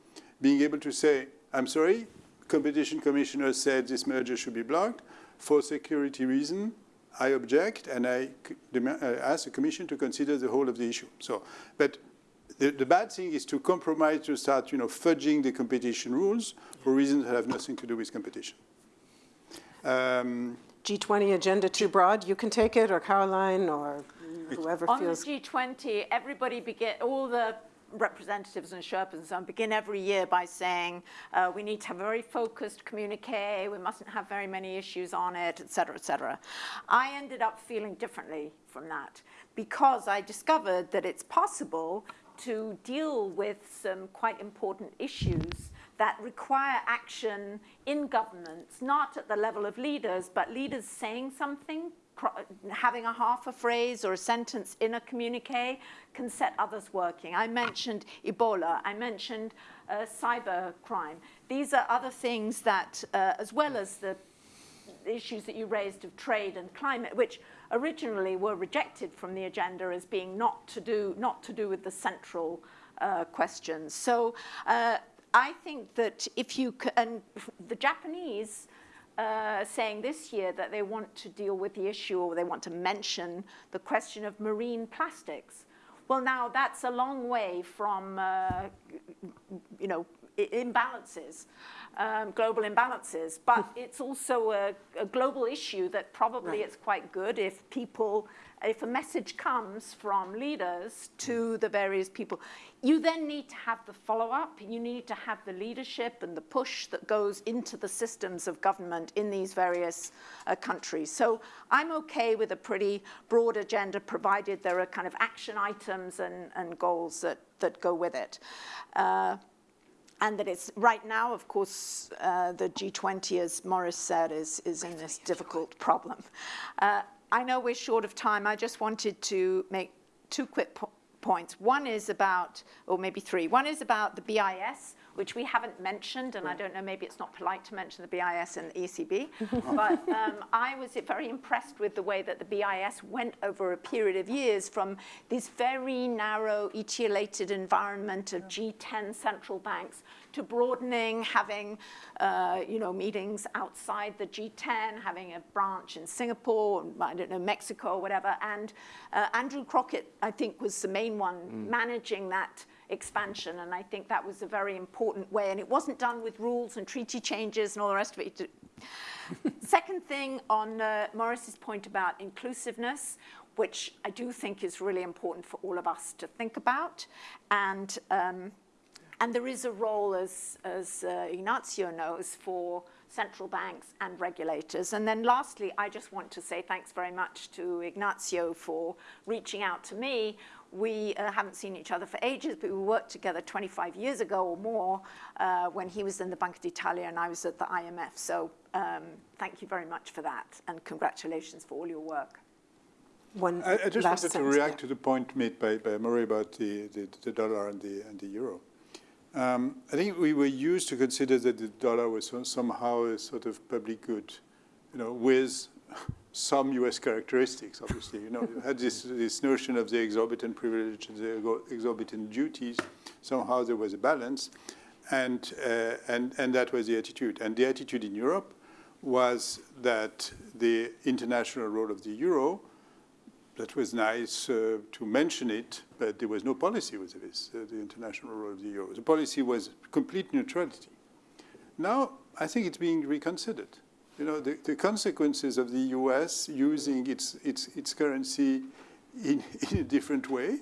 being able to say, I'm sorry, Competition Commissioner said this merger should be blocked. For security reason, I object, and I uh, ask the Commission to consider the whole of the issue. So, but the, the, bad thing is to compromise to start, you know, fudging the competition rules for reasons that have nothing to do with competition. Um, G20 agenda too broad, you can take it, or Caroline, or whoever on feels. On the G20, everybody begin, all the representatives and Sherpas and so on begin every year by saying uh, we need to have a very focused communique, we mustn't have very many issues on it, et cetera, et cetera. I ended up feeling differently from that because I discovered that it's possible to deal with some quite important issues that require action in governments, not at the level of leaders, but leaders saying something, having a half a phrase or a sentence in a communique can set others working. I mentioned Ebola, I mentioned uh, cyber crime. These are other things that, uh, as well as the issues that you raised of trade and climate, which originally were rejected from the agenda as being not to do, not to do with the central uh, questions. So uh, I think that if you, and the Japanese uh, saying this year that they want to deal with the issue or they want to mention the question of marine plastics. Well, now that's a long way from, uh, you know, imbalances, um, global imbalances, but it's also a, a, global issue that probably right. it's quite good if people if a message comes from leaders to the various people, you then need to have the follow-up, you need to have the leadership and the push that goes into the systems of government in these various uh, countries. So I'm okay with a pretty broad agenda, provided there are kind of action items and, and goals that, that go with it. Uh, and that it's right now, of course, uh, the G20, as Maurice said, is, is in this difficult problem. Uh, I know we're short of time. I just wanted to make two quick po points. One is about, or maybe three. One is about the BIS. which we haven't mentioned, and I don't know, maybe it's not polite to mention the BIS and the ECB, but um, I was very impressed with the way that the BIS went over a period of years from this very narrow, etiolated environment of G10 central banks to broadening, having, uh, you know, meetings outside the G10, having a branch in Singapore, I don't know, Mexico, or whatever. And uh, Andrew Crockett, I think, was the main one managing that expansion. And I think that was a very important way. And it wasn't done with rules and treaty changes and all the rest of it. Second thing on uh, Maurice's point about inclusiveness, which I do think is really important for all of us to think about. And um, and there is a role, as, as uh, Ignazio knows, for central banks and regulators. And then lastly, I just want to say thanks very much to Ignazio for reaching out to me. We uh, haven't seen each other for ages, but we worked together 25 years ago or more uh, when he was in the Banca d'Italia and I was at the IMF. So um, thank you very much for that, and congratulations for all your work. One I, I just last wanted to react yeah. to the point made by, by Murray about the, the, the dollar and the, and the euro. Um, I think we were used to consider that the dollar was so- somehow a sort of public good, you know, with some U.S. characteristics, obviously. You know, you had this, this notion of the exorbitant privilege and the exorbitant duties. Somehow there was a balance, and, uh, and, and that was the attitude. And the attitude in Europe was that the international role of the euro that was nice uh, to mention it, but there was no policy with this, uh, the international role of the euro. The policy was complete neutrality. Now, I think it's being reconsidered. You know, the, the consequences of the US using its, its, its currency in, in a different way,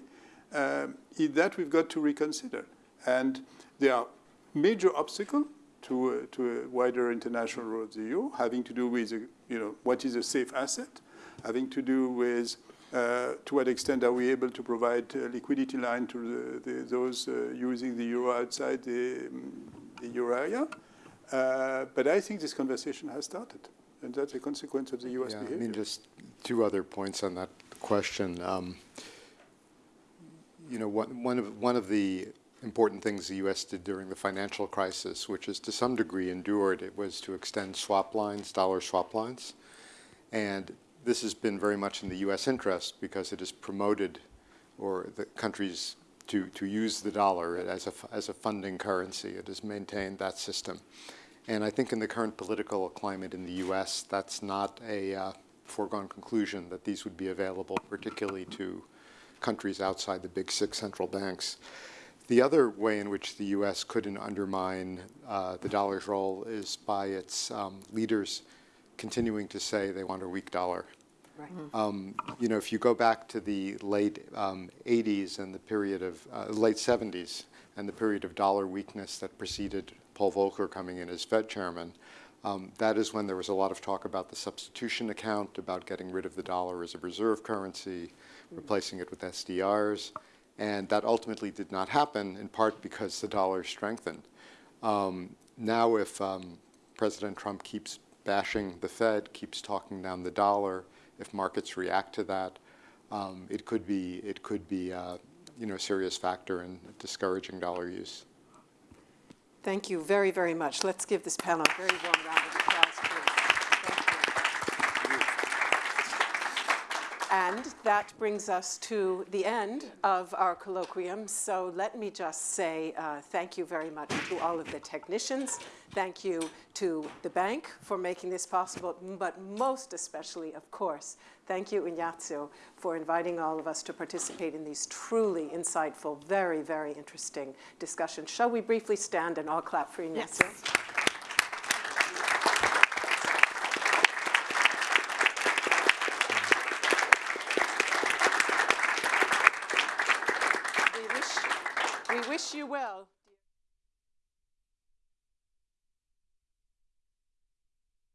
um, that we've got to reconsider. And there are major obstacles to, uh, to a wider international role of the euro, having to do with, uh, you know, what is a safe asset, having to do with to what extent are we able to provide a liquidity line to the, the, those uh, using the euro outside the, um, the euro area? Uh, but I think this conversation has started, and that's a consequence of the U.S. Yeah, I mean, just two other points on that question. Um, you know, one, one, of, one of the important things the U.S. did during the financial crisis, which is to some degree endured, it was to extend swap lines, dollar swap lines. And this has been very much in the U.S. interest because it has promoted or the countries to, to use the dollar as a, as a funding currency. It has maintained that system. And I think in the current political climate in the U.S., that's not a uh, foregone conclusion that these would be available, particularly to countries outside the big six central banks. The other way in which the U.S. couldn't undermine uh, the dollar's role is by its um, leaders continuing to say they want a weak dollar. Um, you know, if you go back to the late um, 80s and the period of uh, late 70s and the period of dollar weakness that preceded Paul Volcker coming in as Fed chairman, um, that is when there was a lot of talk about the substitution account, about getting rid of the dollar as a reserve currency, replacing it with SDRs, and that ultimately did not happen in part because the dollar strengthened. Um, now, if um, President Trump keeps bashing the Fed, keeps talking down the dollar, if markets react to that, um, it could be it could be uh, you know a serious factor in discouraging dollar use. Thank you very, very much. Let's give this panel a very warm round of applause, please. Thank you. And that brings us to the end of our colloquium. So let me just say uh, thank you very much to all of the technicians. Thank you to the bank for making this possible, but most especially, of course, thank you, Ignazio, for inviting all of us to participate in these truly insightful, very, very interesting discussions. Shall we briefly stand and all clap for Ignazio? We you well.